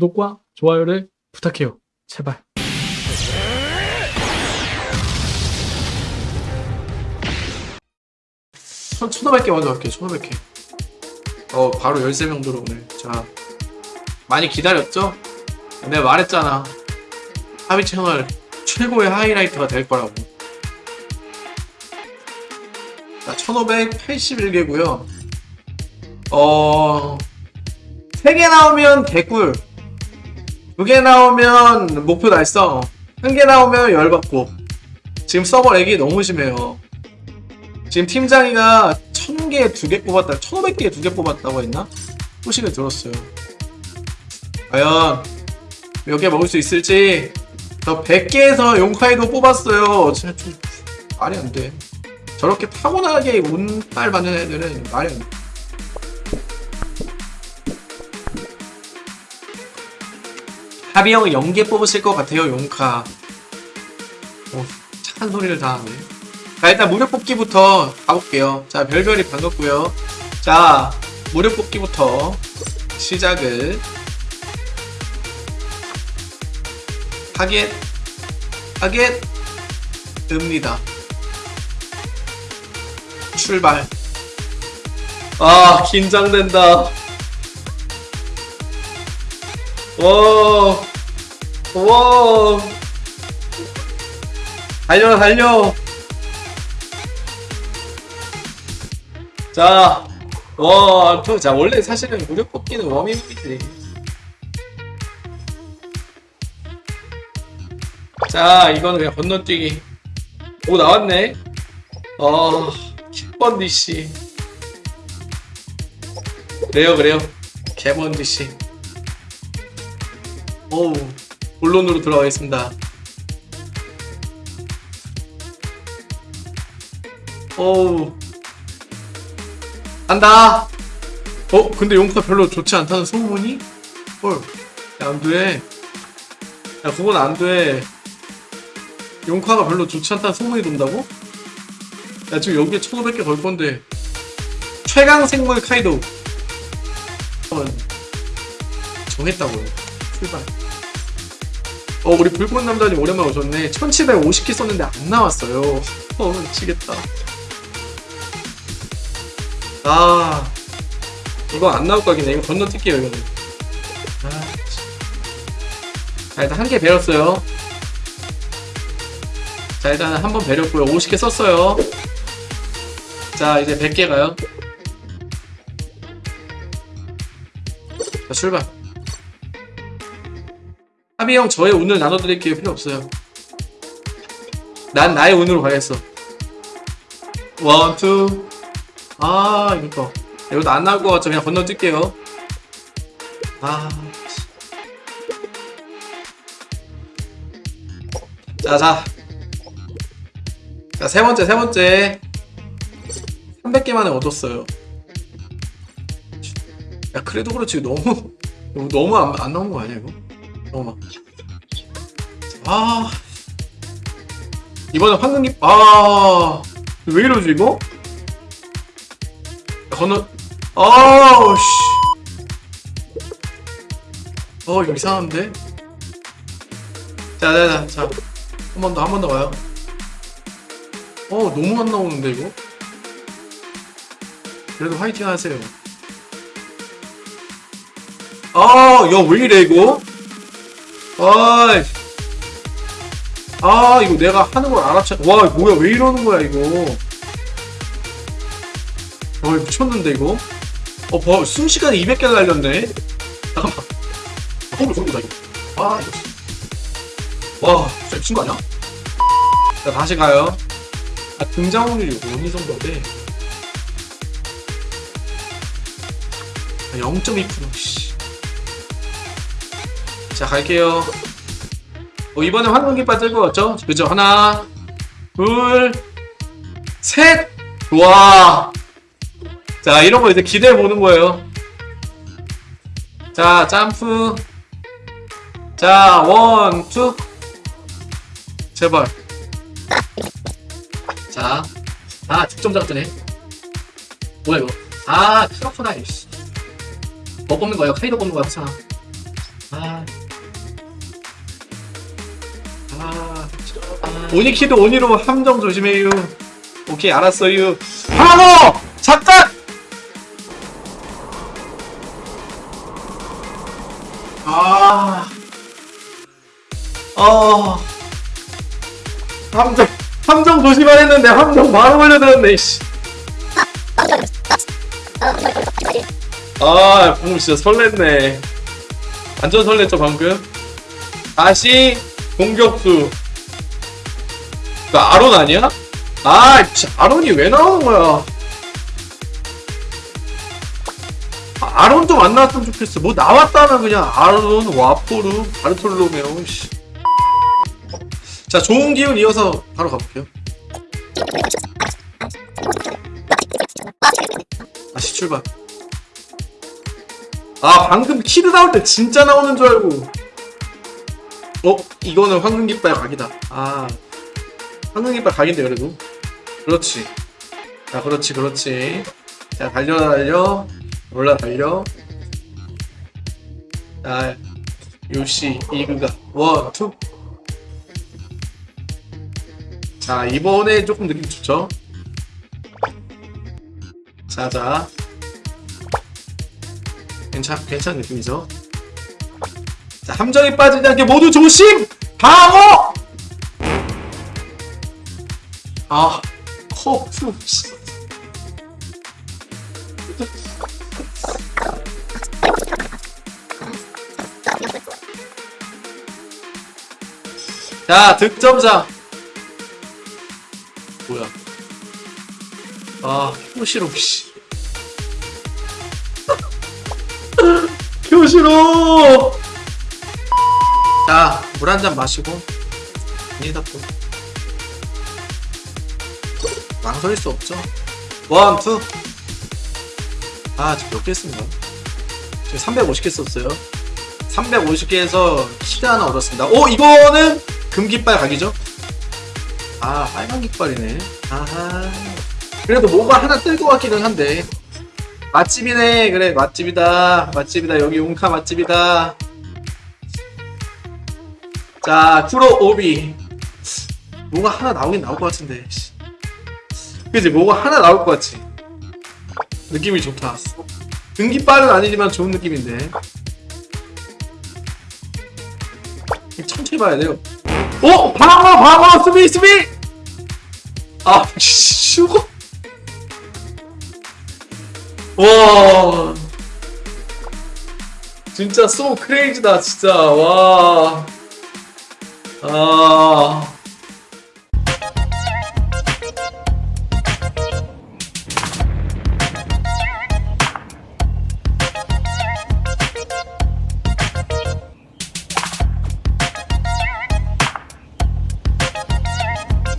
구독과 좋아요를 부탁해요. 제발. 천, 1500개 먼저 할게요. 1500개. 어, 바로 13명 들어오네. 자. 많이 기다렸죠? 내가 말했잖아. 하비 채널 최고의 하이라이트가 될 거라고. 자, 1581개고요. 어, 3개 나오면 개꿀. 2개 나오면 목표 달성. 1개 나오면 열받고. 지금 서버 렉이 너무 심해요. 지금 팀장이가 1000개에 2개 뽑았다, 1500개에 2개 뽑았다고 했나? 소식을 들었어요. 과연 몇 개 먹을 수 있을지 저 100개에서 용카이도 뽑았어요. 진짜 좀 말이 안 돼. 저렇게 타고나게 운빨 받는 애들은 말이 안 돼. 하비 형은 0개 뽑으실 것 같아요, 용카. 오, 착한 소리를 다 하네. 자, 일단 무료 뽑기부터 가볼게요. 자, 별별이 반갑고요. 자, 무료 뽑기부터 시작을 하겠, 하겠습니다. 출발. 아, 긴장된다. 와, 와, 달려, 달려. 자, 와, 저, 자, 원래 사실은 무료 뽑기는 워밍업이지. 자, 이거는 그냥 건너뛰기. 오, 나왔네. 어, 킥번디 씨. 그래요, 그래요. 개번디 씨. 오우, 본론으로 들어가겠습니다. 오우. 간다! 어, 근데 용카 별로 좋지 않다는 소문이? 헐, 야, 안 돼. 야, 그건 안 돼. 용카가 별로 좋지 않다는 소문이 돈다고? 야, 지금 여기에 1500개 걸 건데. 최강 생물 카이도. 정했다고요. 출발. 어, 우리 불꽃 남자님 오랜만에 오셨네. 1750개 썼는데 안 나왔어요. 어, 미치겠다. 아, 이거 안 나올 거긴 해. 이거 건너뛸게요, 이거는. 아, 참. 자, 일단 한 개 배웠어요. 자, 일단 한 번 배렸고요. 50개 썼어요. 자, 이제 100개 가요. 자, 출발. 하비 형, 저의 운을 나눠드릴게요. 필요 없어요. 난 나의 운으로 가겠어. one, two. 아, 이거. 이것도 안 나올 것 같죠? 그냥 건너뛸게요. 아. 자, 자. 자, 세 번째, 세 번째. 300개 만에 얻었어요. 야, 그래도 그렇지. 너무, 너무 안, 안 나온 거 아니야, 이거? 막. 아. 이번엔 황금기, 아. 왜 이러지, 이거? 야, 건너, 아우, 씨. 어, 이상한데? 자, 자, 자, 자. 한 번 더, 한 번 더 가요. 어, 너무 안 나오는데, 이거? 그래도 화이팅 하세요. 아, 야, 왜 이래, 이거? 아이. 아, 이거 내가 하는 걸 알아채. 와, 뭐야, 왜 이러는 거야, 이거. 어, 미쳤는데, 이거? 어, 봐, 순식간에 200개 날렸네? 잠깐만. 아, 홈을 쏜다, 이거. 아, 이거. 와, 진짜 미친 거 아니야? 자, 다시 가요. 아, 등장률이 어느 정도인데? 아, 0.2%, 씨. 자, 갈게요. 어, 이번에 황금깃발 뜰것 같죠? 그죠? 하나, 둘, 셋! 와! 자, 이런 거 이제 기대해 보는 거예요. 자, 점프. 자, one, two. 제발. 자, 아, 득점자가 뜨네. 뭐야, 이거. 아, 트러프나, 이씨. 뭐 뽑는 거예요? 카이도 뽑는 거야, 괜찮아. 아. 아. 오니키도 오니로 함정 조심해요. 오케이, 알았어요. 방어! 잠깐! 아. 어. 함정, 함정 조심하 했는데 함정 바로 걸려들었네, 씨. 아, 방금 진짜 설렜네. 완전 설렜죠, 방금? 다시 공격수. 그 아론 아니야? 아, 씨, 아론이 왜 나오는 거야? 아, 아론 좀 안 나왔으면 좋겠어. 뭐 나왔다면 그냥 아론, 와포르, 바르톨로메오, 씨. 자, 좋은 기운 이어서 바로 가볼게요. 다시 출발. 아, 방금 키드 나올 때 진짜 나오는 줄 알고. 어, 이거는 황금 깃발 각이다. 아, 황금 깃발 각인데, 그래도. 그렇지. 자, 그렇지, 그렇지. 자, 달려, 달려. 올라, 달려. 자, よし, 行くか. one, two. 자, 이번에 조금 느낌 좋죠? 자, 자. 괜찮, 괜찮은 느낌이죠? 자, 함정이 빠지지 않게 모두 조심! 방어! 아. 씨. 자, 득점자. 뭐야? 아, 효시로 씨. 효시로. 자, 물 한 잔 마시고 아니다 또. 망설일 수 없죠. 원, 투. 아, 지금 몇 개 했습니다. 지금 350개 썼어요. 350개에서 시드 하나 얻었습니다. 오, 이거는 금깃발 각이죠? 아, 빨간 깃발이네. 아하. 그래도 뭐가 하나 뜰 것 같기는 한데. 맛집이네. 그래, 맛집이다. 맛집이다. 여기 용카 맛집이다. 자, 쿠로 오비. 뭐가 하나 나오긴 나올 것 같은데. 씨. 그지? 뭐가 하나 나올 것 같지? 느낌이 좋다. 금깃발은 아니지만 좋은 느낌인데. 천천히 봐야 돼요. 오! 방어! 방어! 수비! 수비! 아, 슈거? 와. 진짜 소 크레이지다, 진짜. 와. 아.